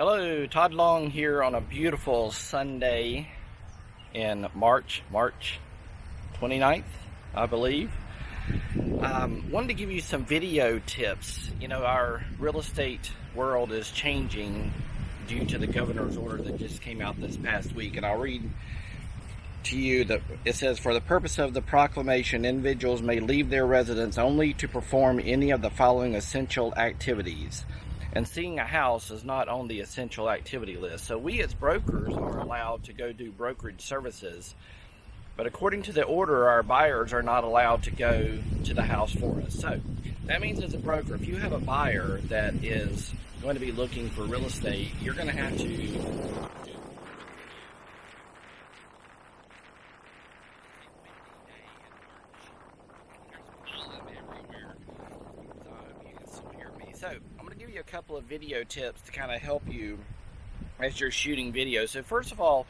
Hello, Todd Long here on a beautiful Sunday in March, March 29th, I believe. Um, wanted to give you some video tips. You know, our real estate world is changing due to the governor's order that just came out this past week, and I'll read to you that it says, For the purpose of the proclamation, individuals may leave their residence only to perform any of the following essential activities and seeing a house is not on the essential activity list. So we as brokers are allowed to go do brokerage services, but according to the order, our buyers are not allowed to go to the house for us. So that means as a broker, if you have a buyer that is going to be looking for real estate, you're going to have to So I'm going to give you a couple of video tips to kind of help you as you're shooting videos. So first of all,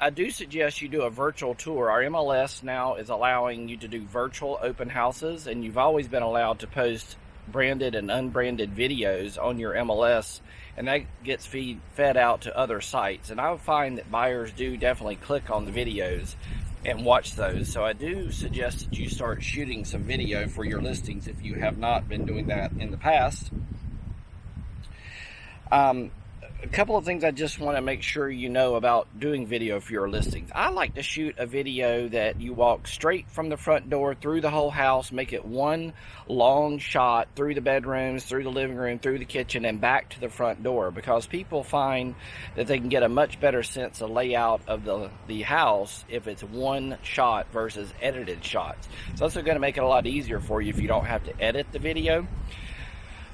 I do suggest you do a virtual tour. Our MLS now is allowing you to do virtual open houses and you've always been allowed to post branded and unbranded videos on your MLS and that gets feed, fed out to other sites. And I find that buyers do definitely click on the videos and watch those. So I do suggest that you start shooting some video for your listings if you have not been doing that in the past. Um, a couple of things I just want to make sure you know about doing video for your listings. I like to shoot a video that you walk straight from the front door through the whole house, make it one long shot through the bedrooms, through the living room, through the kitchen, and back to the front door because people find that they can get a much better sense of layout of the, the house if it's one shot versus edited shots. It's also going to make it a lot easier for you if you don't have to edit the video.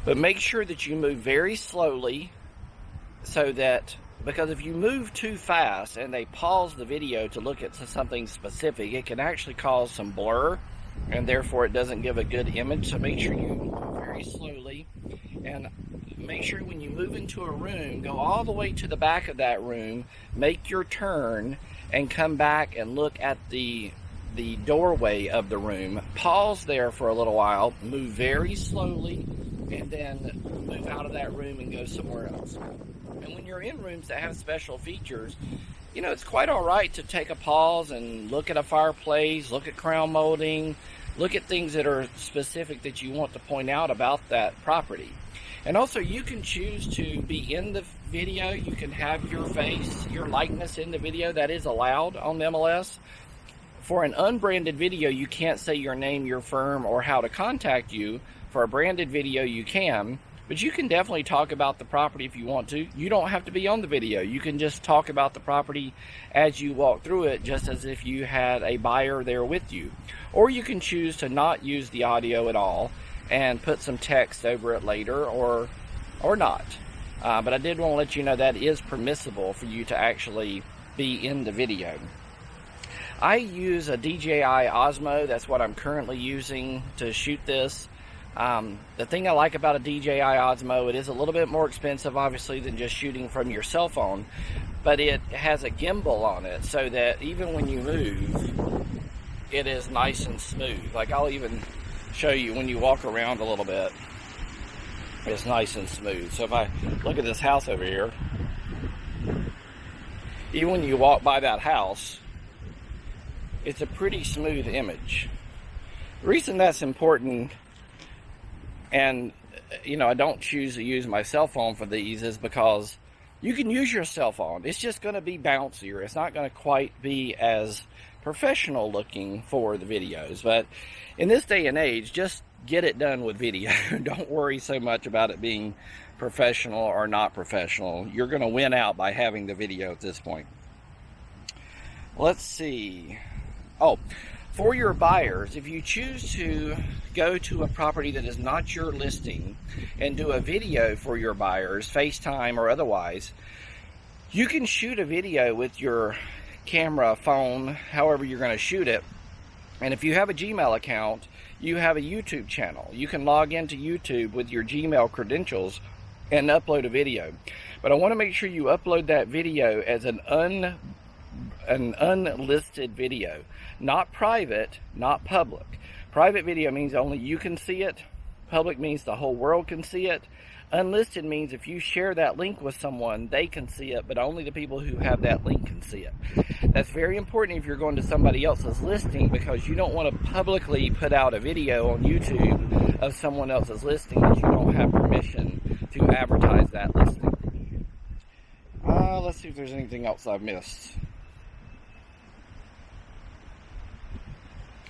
But make sure that you move very slowly so that because if you move too fast and they pause the video to look at something specific, it can actually cause some blur and therefore it doesn't give a good image. So make sure you move very slowly and make sure when you move into a room, go all the way to the back of that room, make your turn and come back and look at the the doorway of the room. Pause there for a little while, move very slowly, and then move out of that room and go somewhere else. And when you're in rooms that have special features, you know, it's quite all right to take a pause and look at a fireplace, look at crown molding, look at things that are specific that you want to point out about that property. And also you can choose to be in the video, you can have your face, your likeness in the video, that is allowed on MLS. For an unbranded video, you can't say your name, your firm, or how to contact you. For a branded video, you can. But you can definitely talk about the property if you want to. You don't have to be on the video. You can just talk about the property as you walk through it, just as if you had a buyer there with you. Or you can choose to not use the audio at all and put some text over it later or, or not. Uh, but I did want to let you know that is permissible for you to actually be in the video. I use a DJI Osmo. That's what I'm currently using to shoot this. Um, the thing I like about a DJI Osmo, it is a little bit more expensive, obviously, than just shooting from your cell phone, but it has a gimbal on it so that even when you move, it is nice and smooth. Like I'll even show you when you walk around a little bit, it's nice and smooth. So if I look at this house over here, even when you walk by that house, it's a pretty smooth image. The reason that's important and, you know, I don't choose to use my cell phone for these is because you can use your cell phone. It's just going to be bouncier. It's not going to quite be as professional looking for the videos. But in this day and age, just get it done with video. don't worry so much about it being professional or not professional. You're going to win out by having the video at this point. Let's see. Oh, for your buyers, if you choose to go to a property that is not your listing and do a video for your buyers, FaceTime or otherwise, you can shoot a video with your camera, phone, however you're going to shoot it. And if you have a Gmail account, you have a YouTube channel. You can log into YouTube with your Gmail credentials and upload a video. But I want to make sure you upload that video as an un an unlisted video. Not private, not public. Private video means only you can see it. Public means the whole world can see it. Unlisted means if you share that link with someone, they can see it, but only the people who have that link can see it. That's very important if you're going to somebody else's listing because you don't want to publicly put out a video on YouTube of someone else's listing that you don't have permission to advertise that listing. Uh, let's see if there's anything else I've missed.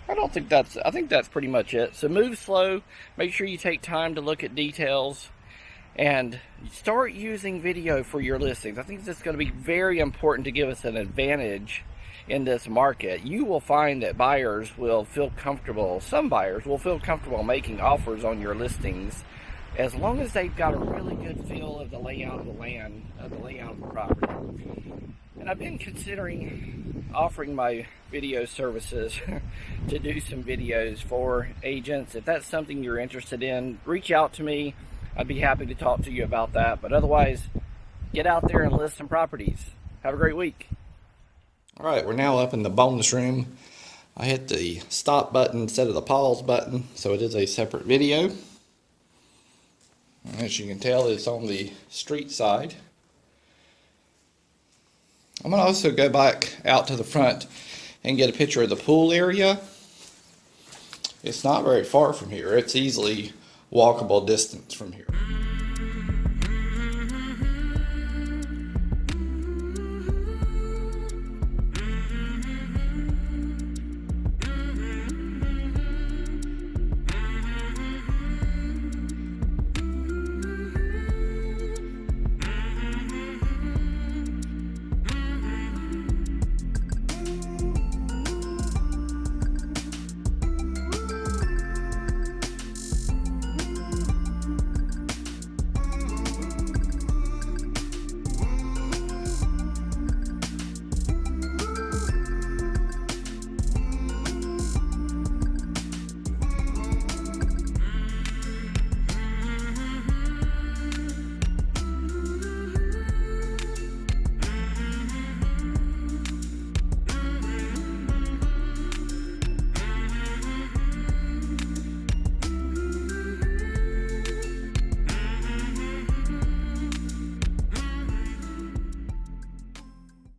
I don't think that's, I think that's pretty much it. So move slow, make sure you take time to look at details, and start using video for your listings. I think this is going to be very important to give us an advantage in this market. You will find that buyers will feel comfortable, some buyers will feel comfortable making offers on your listings as long as they've got a really good feel of the layout of the land, of the layout of the property. And I've been considering offering my video services to do some videos for agents. If that's something you're interested in, reach out to me. I'd be happy to talk to you about that. But otherwise, get out there and list some properties. Have a great week. All right, we're now up in the bonus room. I hit the stop button instead of the pause button, so it is a separate video. As you can tell, it's on the street side. I'm going to also go back out to the front and get a picture of the pool area. It's not very far from here. It's easily walkable distance from here.